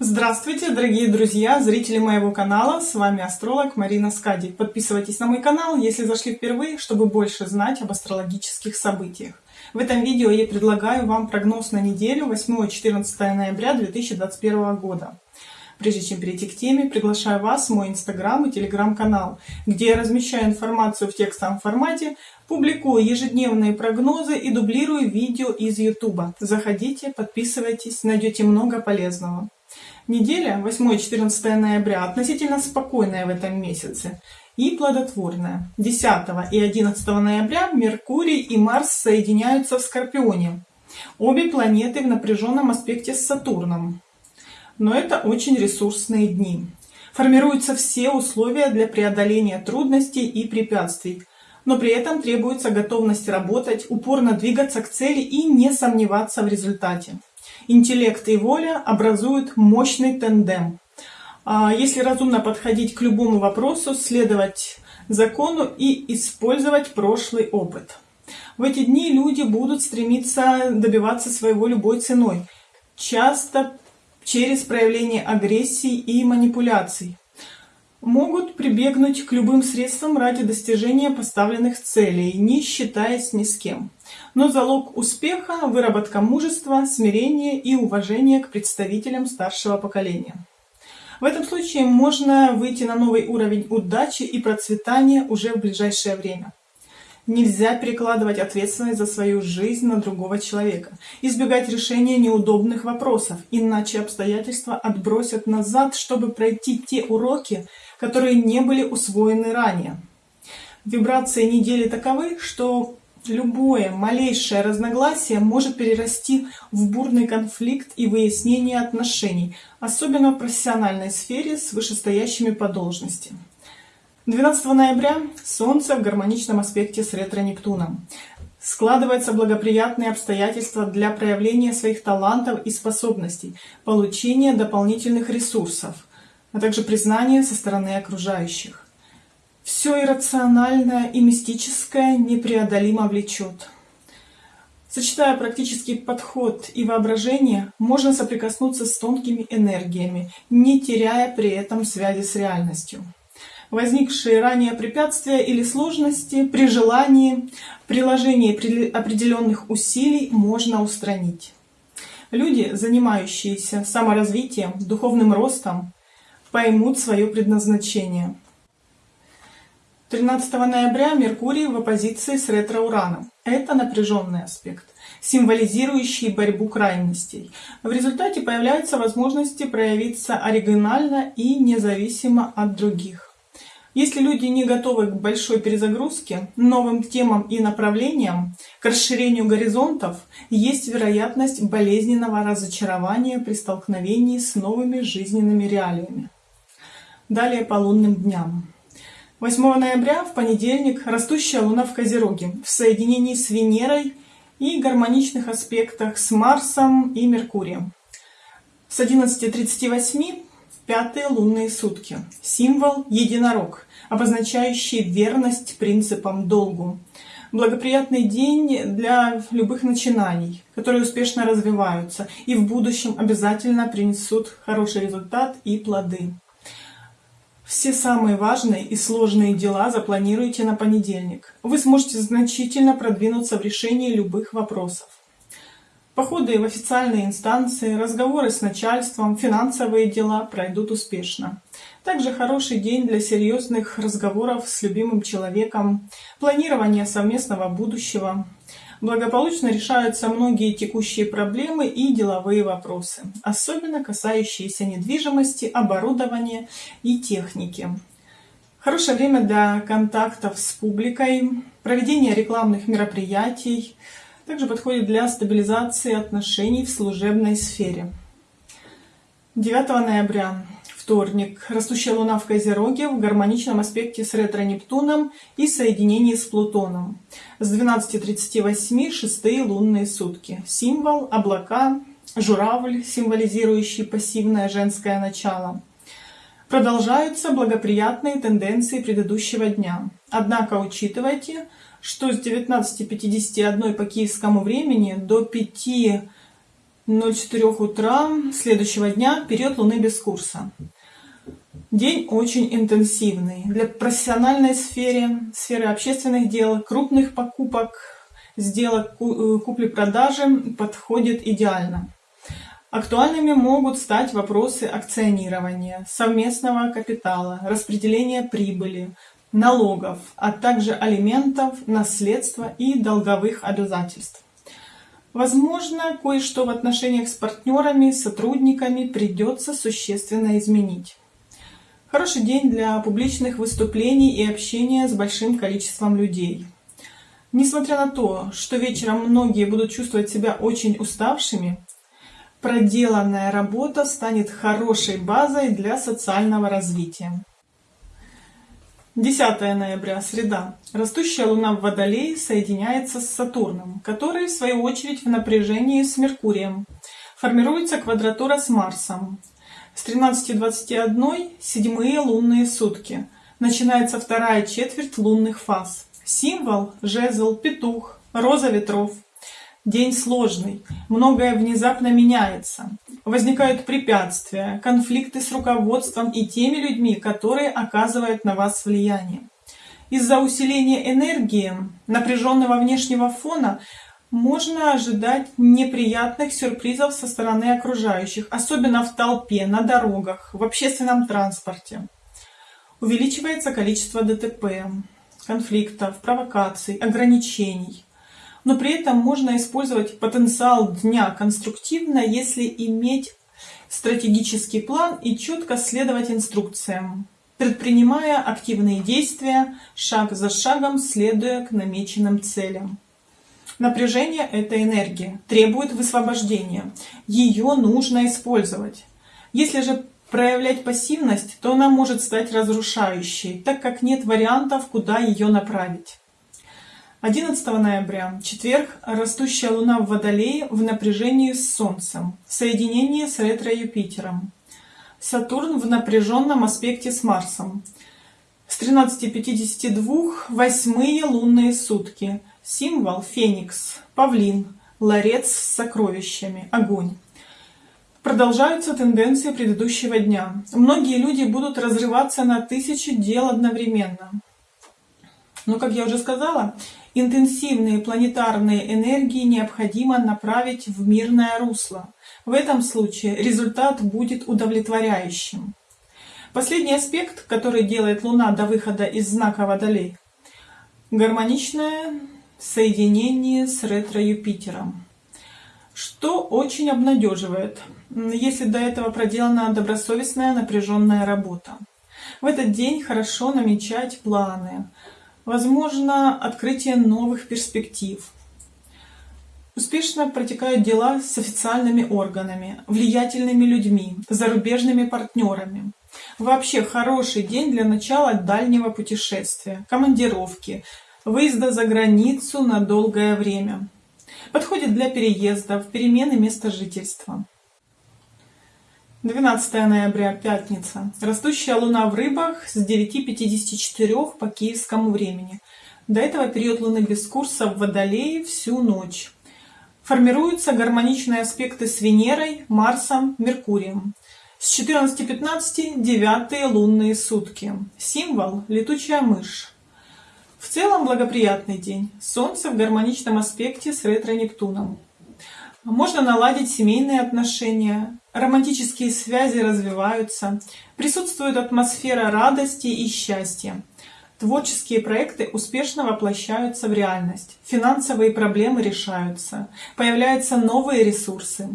Здравствуйте, дорогие друзья, зрители моего канала, с вами астролог Марина Скади. Подписывайтесь на мой канал, если зашли впервые, чтобы больше знать об астрологических событиях. В этом видео я предлагаю вам прогноз на неделю 8-14 ноября 2021 года. Прежде чем перейти к теме, приглашаю вас в мой инстаграм и телеграм-канал, где я размещаю информацию в текстовом формате, публикую ежедневные прогнозы и дублирую видео из ютуба. Заходите, подписывайтесь, найдете много полезного. Неделя 8-14 ноября относительно спокойная в этом месяце и плодотворная. 10 и 11 ноября Меркурий и Марс соединяются в Скорпионе. Обе планеты в напряженном аспекте с Сатурном. Но это очень ресурсные дни. Формируются все условия для преодоления трудностей и препятствий, но при этом требуется готовность работать, упорно двигаться к цели и не сомневаться в результате. Интеллект и воля образуют мощный тандем. А если разумно подходить к любому вопросу, следовать закону и использовать прошлый опыт. В эти дни люди будут стремиться добиваться своего любой ценой, часто через проявление агрессии и манипуляций. Могут прибегнуть к любым средствам ради достижения поставленных целей, не считаясь ни с кем. Но залог успеха – выработка мужества, смирения и уважения к представителям старшего поколения. В этом случае можно выйти на новый уровень удачи и процветания уже в ближайшее время. Нельзя перекладывать ответственность за свою жизнь на другого человека. Избегать решения неудобных вопросов, иначе обстоятельства отбросят назад, чтобы пройти те уроки, которые не были усвоены ранее. Вибрации недели таковы, что любое малейшее разногласие может перерасти в бурный конфликт и выяснение отношений, особенно в профессиональной сфере с вышестоящими по должности. 12 ноября Солнце в гармоничном аспекте с ретро-Нептуном. Складываются благоприятные обстоятельства для проявления своих талантов и способностей, получения дополнительных ресурсов, а также признания со стороны окружающих. Все иррациональное и мистическое непреодолимо влечет. Сочетая практический подход и воображение, можно соприкоснуться с тонкими энергиями, не теряя при этом связи с реальностью возникшие ранее препятствия или сложности при желании приложении определенных усилий можно устранить. Люди, занимающиеся саморазвитием, духовным ростом, поймут свое предназначение. 13 ноября Меркурий в оппозиции с ретро-ураном. Это напряженный аспект, символизирующий борьбу крайностей. В результате появляются возможности проявиться оригинально и независимо от других. Если люди не готовы к большой перезагрузке, новым темам и направлениям, к расширению горизонтов, есть вероятность болезненного разочарования при столкновении с новыми жизненными реалиями. Далее по лунным дням. 8 ноября, в понедельник, растущая Луна в Козероге, в соединении с Венерой и гармоничных аспектах с Марсом и Меркурием. С 11.38 Пятые лунные сутки. Символ единорог, обозначающий верность принципам долгу. Благоприятный день для любых начинаний, которые успешно развиваются и в будущем обязательно принесут хороший результат и плоды. Все самые важные и сложные дела запланируйте на понедельник. Вы сможете значительно продвинуться в решении любых вопросов. Походы в официальные инстанции, разговоры с начальством, финансовые дела пройдут успешно. Также хороший день для серьезных разговоров с любимым человеком, планирования совместного будущего. Благополучно решаются многие текущие проблемы и деловые вопросы, особенно касающиеся недвижимости, оборудования и техники. Хорошее время для контактов с публикой, проведения рекламных мероприятий, также подходит для стабилизации отношений в служебной сфере. 9 ноября, вторник, растущая Луна в Козероге в гармоничном аспекте с ретро-Нептуном и соединении с Плутоном. С 12.38 шестые лунные сутки. Символ – облака, журавль, символизирующий пассивное женское начало. Продолжаются благоприятные тенденции предыдущего дня. Однако учитывайте, что с 19.51 по киевскому времени до 5 04 утра следующего дня, период Луны без курса. День очень интенсивный. Для профессиональной сферы, сферы общественных дел, крупных покупок, сделок э, купли-продажи подходит идеально. Актуальными могут стать вопросы акционирования, совместного капитала, распределения прибыли, налогов, а также алиментов, наследства и долговых обязательств. Возможно, кое-что в отношениях с партнерами, сотрудниками придется существенно изменить. Хороший день для публичных выступлений и общения с большим количеством людей. Несмотря на то, что вечером многие будут чувствовать себя очень уставшими, проделанная работа станет хорошей базой для социального развития. 10 ноября, среда. Растущая Луна в Водолее соединяется с Сатурном, который, в свою очередь, в напряжении с Меркурием. Формируется квадратура с Марсом. С 13.21 седьмые лунные сутки. Начинается вторая четверть лунных фаз. Символ – жезл, петух, роза ветров. День сложный, многое внезапно меняется. Возникают препятствия, конфликты с руководством и теми людьми, которые оказывают на вас влияние. Из-за усиления энергии, напряженного внешнего фона, можно ожидать неприятных сюрпризов со стороны окружающих, особенно в толпе, на дорогах, в общественном транспорте. Увеличивается количество ДТП, конфликтов, провокаций, ограничений но при этом можно использовать потенциал дня конструктивно, если иметь стратегический план и четко следовать инструкциям, предпринимая активные действия, шаг за шагом следуя к намеченным целям. Напряжение – это энергия, требует высвобождения. Ее нужно использовать. Если же проявлять пассивность, то она может стать разрушающей, так как нет вариантов, куда ее направить. 11 ноября, четверг, растущая Луна в Водолее в напряжении с Солнцем, соединение с ретро-Юпитером. Сатурн в напряженном аспекте с Марсом. С 13.52 восьмые лунные сутки. Символ Феникс, Павлин, Ларец с сокровищами, огонь. Продолжаются тенденции предыдущего дня. Многие люди будут разрываться на тысячи дел одновременно. Но, как я уже сказала, Интенсивные планетарные энергии необходимо направить в мирное русло. В этом случае результат будет удовлетворяющим. Последний аспект, который делает Луна до выхода из знака Водолей – гармоничное соединение с ретро-Юпитером, что очень обнадеживает, если до этого проделана добросовестная напряженная работа. В этот день хорошо намечать планы – Возможно открытие новых перспектив. Успешно протекают дела с официальными органами, влиятельными людьми, зарубежными партнерами. Вообще хороший день для начала дальнего путешествия, командировки, выезда за границу на долгое время. Подходит для переездов, перемены места жительства. 12 ноября, пятница. Растущая луна в рыбах с 9.54 по киевскому времени. До этого период луны без курса в Водолее всю ночь. Формируются гармоничные аспекты с Венерой, Марсом, Меркурием. С 14.15 девятые лунные сутки. Символ – летучая мышь. В целом благоприятный день. Солнце в гармоничном аспекте с ретро-Нептуном. Можно наладить семейные отношения, романтические связи развиваются, присутствует атмосфера радости и счастья. Творческие проекты успешно воплощаются в реальность, финансовые проблемы решаются, появляются новые ресурсы.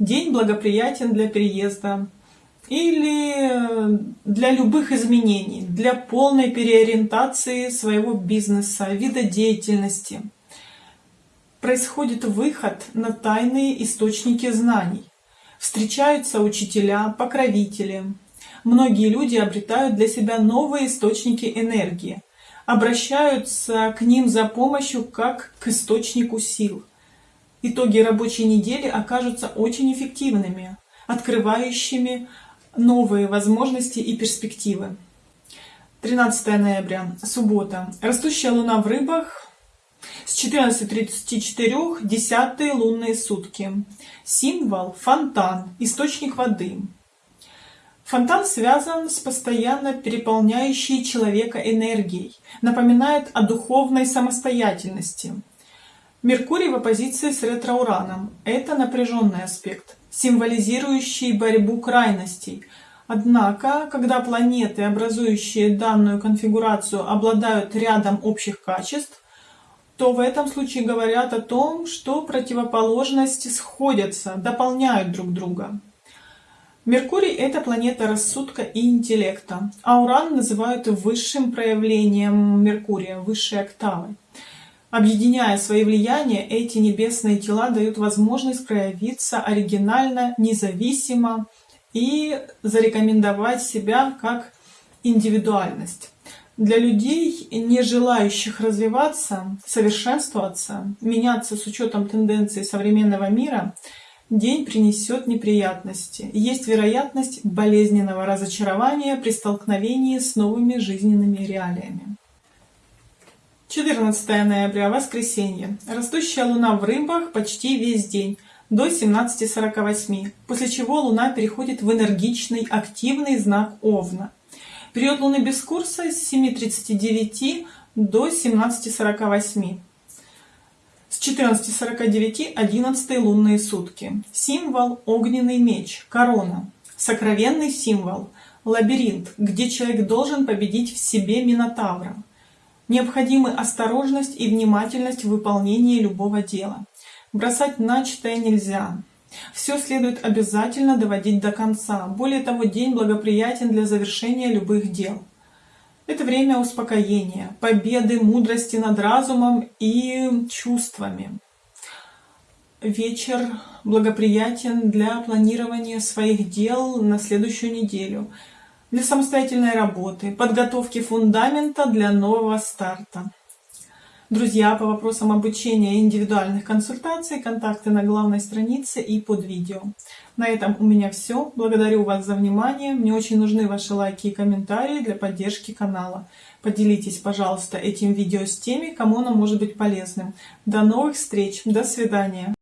День благоприятен для переезда или для любых изменений, для полной переориентации своего бизнеса, вида деятельности происходит выход на тайные источники знаний. Встречаются учителя, покровители. Многие люди обретают для себя новые источники энергии, обращаются к ним за помощью как к источнику сил. Итоги рабочей недели окажутся очень эффективными, открывающими новые возможности и перспективы. 13 ноября, суббота. Растущая луна в рыбах С 14.34 десятые лунные сутки. Символ – фонтан, источник воды. Фонтан связан с постоянно переполняющей человека энергией, напоминает о духовной самостоятельности. Меркурий в оппозиции с ретро-ураном – это напряженный аспект, символизирующий борьбу крайностей. Однако, когда планеты, образующие данную конфигурацию, обладают рядом общих качеств, то в этом случае говорят о том, что противоположности сходятся, дополняют друг друга. Меркурий – это планета рассудка и интеллекта, а Уран называют высшим проявлением Меркурия, высшей октавой. Объединяя свои влияния, эти небесные тела дают возможность проявиться оригинально, независимо и зарекомендовать себя как индивидуальность. Для людей, не желающих развиваться, совершенствоваться, меняться с учетом тенденций современного мира – День принесет неприятности. Есть вероятность болезненного разочарования при столкновении с новыми жизненными реалиями. 14 ноября, воскресенье. Растущая луна в рыбах почти весь день, до 17.48, после чего луна переходит в энергичный, активный знак Овна. Период луны без курса с 7.39 до 17.48. С 14.49 11 лунные сутки. Символ – огненный меч, корона. Сокровенный символ – лабиринт, где человек должен победить в себе Минотавра. Необходимы осторожность и внимательность в выполнении любого дела. Бросать начатое нельзя. Все следует обязательно доводить до конца. Более того, день благоприятен для завершения любых дел. Это время успокоения, победы, мудрости над разумом и чувствами. Вечер благоприятен для планирования своих дел на следующую неделю, для самостоятельной работы, подготовки фундамента для нового старта. Друзья, по вопросам обучения индивидуальных консультаций, контакты на главной странице и под видео. На этом у меня все. Благодарю вас за внимание. Мне очень нужны ваши лайки и комментарии для поддержки канала. Поделитесь, пожалуйста, этим видео с теми, кому оно может быть полезным. До новых встреч. До свидания.